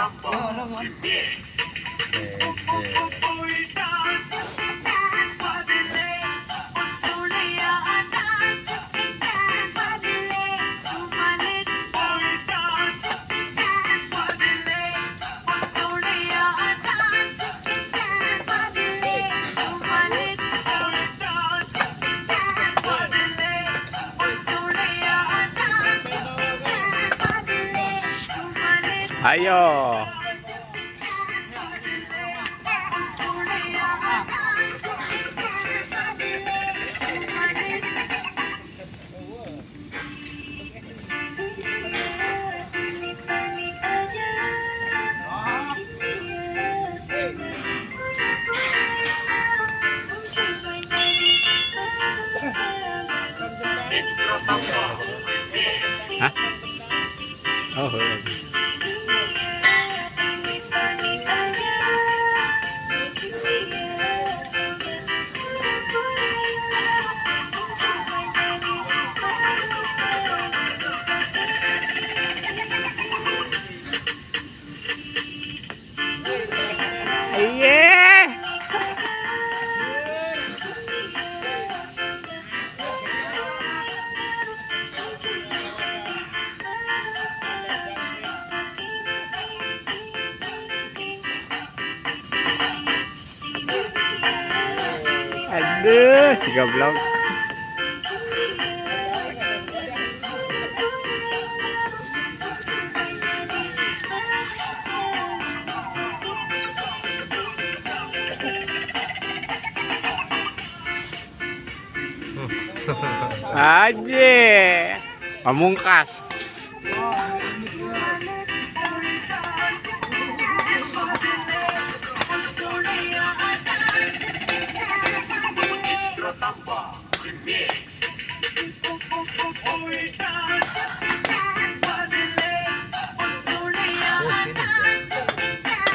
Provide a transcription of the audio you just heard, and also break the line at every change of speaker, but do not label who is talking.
number. He makes. 哎呦！啊，好喝。Si goblok. Aje. Pamungkas. Remix.